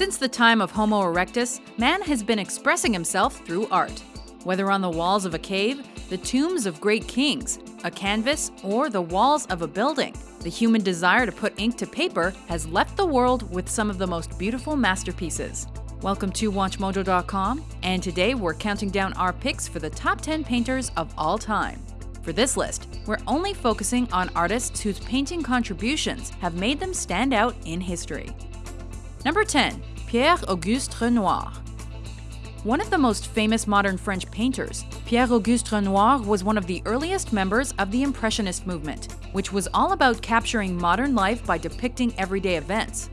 Since the time of Homo erectus, man has been expressing himself through art. Whether on the walls of a cave, the tombs of great kings, a canvas, or the walls of a building, the human desire to put ink to paper has left the world with some of the most beautiful masterpieces. Welcome to WatchMojo.com, and today we're counting down our picks for the top 10 painters of all time. For this list, we're only focusing on artists whose painting contributions have made them stand out in history. Number 10. Pierre-Auguste Renoir One of the most famous modern French painters, Pierre-Auguste Renoir was one of the earliest members of the Impressionist movement, which was all about capturing modern life by depicting everyday events.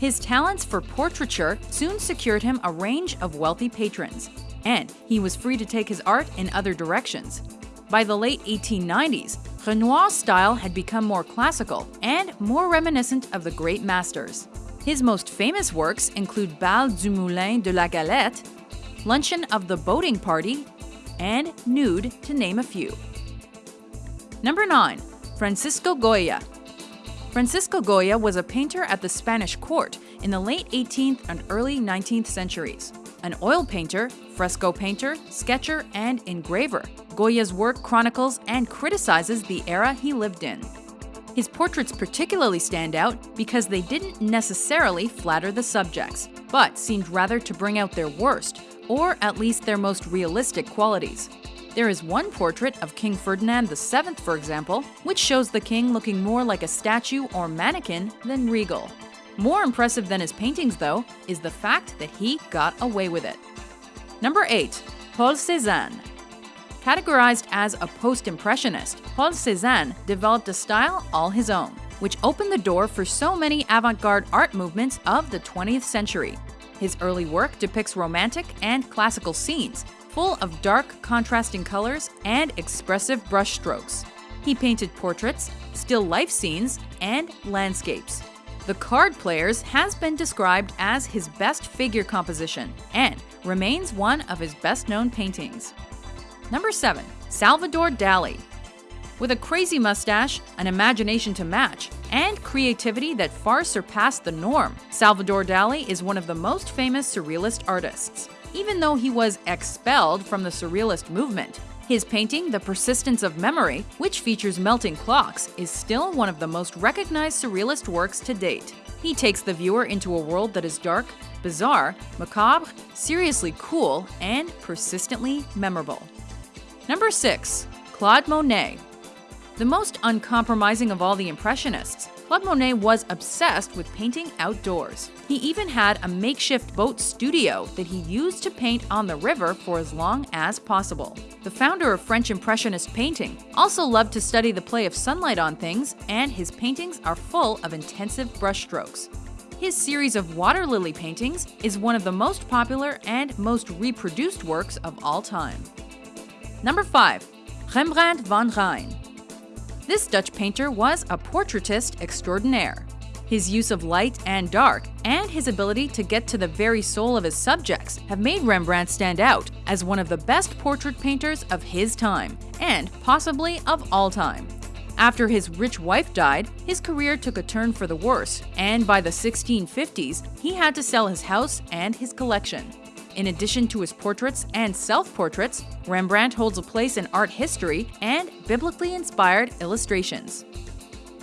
His talents for portraiture soon secured him a range of wealthy patrons, and he was free to take his art in other directions. By the late 1890s, Renoir's style had become more classical and more reminiscent of the great masters. His most famous works include Bal du Moulin de la Galette, Luncheon of the Boating Party, and Nude, to name a few. Number 9. Francisco Goya Francisco Goya was a painter at the Spanish court in the late 18th and early 19th centuries. An oil painter, fresco painter, sketcher, and engraver, Goya's work chronicles and criticizes the era he lived in. His portraits particularly stand out because they didn't necessarily flatter the subjects, but seemed rather to bring out their worst, or at least their most realistic qualities. There is one portrait of King Ferdinand VII, for example, which shows the king looking more like a statue or mannequin than regal. More impressive than his paintings, though, is the fact that he got away with it. Number 8. Paul Cézanne Categorized as a post-impressionist, Paul Cézanne developed a style all his own, which opened the door for so many avant-garde art movements of the 20th century. His early work depicts romantic and classical scenes, full of dark, contrasting colors and expressive brushstrokes. He painted portraits, still life scenes, and landscapes. The Card Players has been described as his best figure composition and remains one of his best known paintings. Number 7. Salvador Dali. With a crazy mustache, an imagination to match, and creativity that far surpassed the norm, Salvador Dali is one of the most famous surrealist artists even though he was expelled from the Surrealist movement. His painting, The Persistence of Memory, which features melting clocks, is still one of the most recognized Surrealist works to date. He takes the viewer into a world that is dark, bizarre, macabre, seriously cool, and persistently memorable. Number 6. Claude Monet The most uncompromising of all the Impressionists, Claude Monet was obsessed with painting outdoors. He even had a makeshift boat studio that he used to paint on the river for as long as possible. The founder of French Impressionist painting also loved to study the play of sunlight on things, and his paintings are full of intensive brushstrokes. His series of water lily paintings is one of the most popular and most reproduced works of all time. Number 5. Rembrandt van Rijn this Dutch painter was a portraitist extraordinaire. His use of light and dark, and his ability to get to the very soul of his subjects have made Rembrandt stand out as one of the best portrait painters of his time, and possibly of all time. After his rich wife died, his career took a turn for the worse, and by the 1650s, he had to sell his house and his collection. In addition to his portraits and self-portraits, Rembrandt holds a place in art history and biblically inspired illustrations.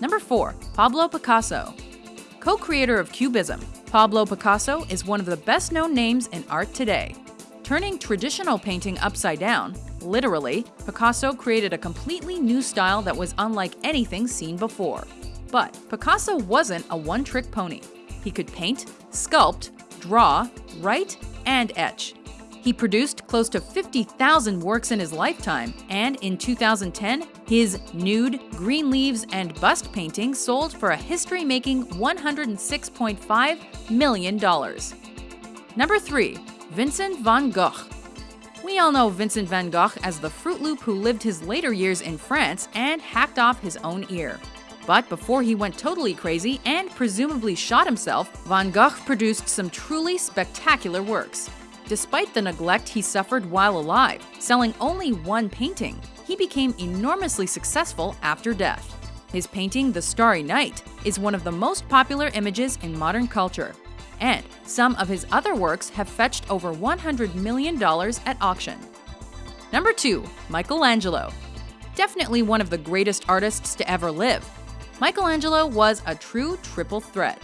Number 4. Pablo Picasso Co-creator of Cubism, Pablo Picasso is one of the best-known names in art today. Turning traditional painting upside down, literally, Picasso created a completely new style that was unlike anything seen before. But Picasso wasn't a one-trick pony. He could paint, sculpt, draw, write, and etch. He produced close to 50,000 works in his lifetime, and in 2010, his nude, green leaves, and bust painting sold for a history-making $106.5 million. Number 3. Vincent van Gogh we all know Vincent van Gogh as the Fruit Loop who lived his later years in France and hacked off his own ear. But before he went totally crazy and presumably shot himself, Van Gogh produced some truly spectacular works. Despite the neglect he suffered while alive, selling only one painting, he became enormously successful after death. His painting, The Starry Night, is one of the most popular images in modern culture. and some of his other works have fetched over $100 million at auction. Number 2. Michelangelo. Definitely one of the greatest artists to ever live. Michelangelo was a true triple threat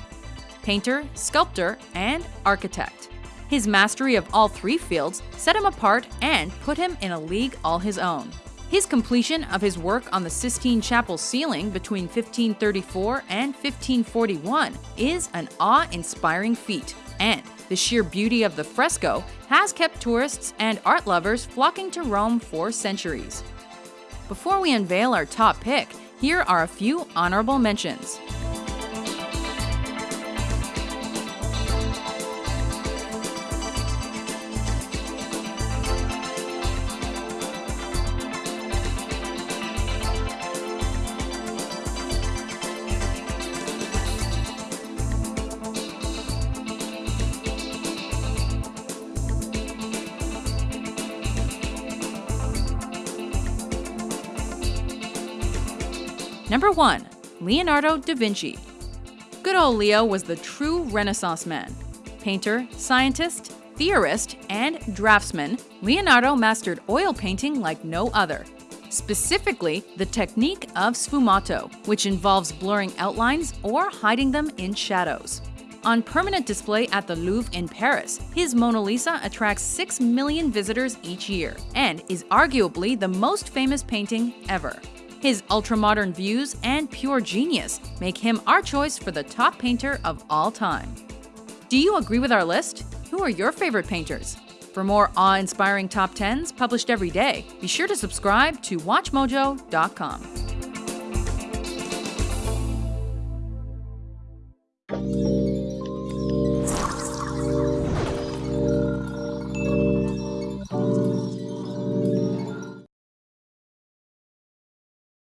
painter, sculptor, and architect. His mastery of all three fields set him apart and put him in a league all his own. His completion of his work on the Sistine Chapel ceiling between 1534 and 1541 is an awe-inspiring feat, and the sheer beauty of the fresco has kept tourists and art lovers flocking to Rome for centuries. Before we unveil our top pick, here are a few honorable mentions. Number 1. Leonardo da Vinci. Good old Leo was the true Renaissance man. Painter, scientist, theorist, and draftsman, Leonardo mastered oil painting like no other. Specifically, the technique of sfumato, which involves blurring outlines or hiding them in shadows. On permanent display at the Louvre in Paris, his Mona Lisa attracts 6 million visitors each year and is arguably the most famous painting ever. His ultra-modern views and pure genius make him our choice for the top painter of all time. Do you agree with our list? Who are your favorite painters? For more awe-inspiring top 10s published every day, be sure to subscribe to WatchMojo.com.